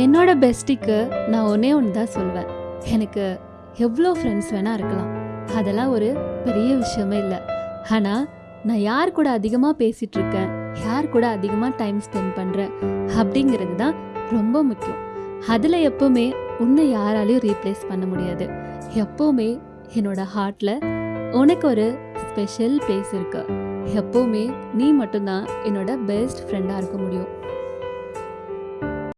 என்னோட பெஸ்டிக்கு நான் ஒன்றே ஒன்று தான் சொல்வேன். எனக்கு எவ்வளோ ஃப்ரெண்ட்ஸ் வேணால் இருக்கலாம். அதெல்லாம் ஒரு பெரிய விஷயமே இல்லை. ஆனால் நான் யார் கூட அதிகமாக பேசிகிட்டு இருக்கேன் யார் கூட அதிகமாக டைம் ஸ்பெண்ட் பண்ணுறேன் அப்படிங்கிறது தான் ரொம்ப முக்கியம். அதில் எப்போவுமே உன்னை யாராலையும் ரீப்ளேஸ் பண்ண முடியாது. எப்போவுமே என்னோட ஹார்ட்டில் உனக்கு ஒரு ஸ்பெஷல் பிளேஸ் இருக்கு. எப்போவுமே நீ மட்டும்தான் என்னோட பெஸ்ட் ஃப்ரெண்டாக இருக்க முடியும்.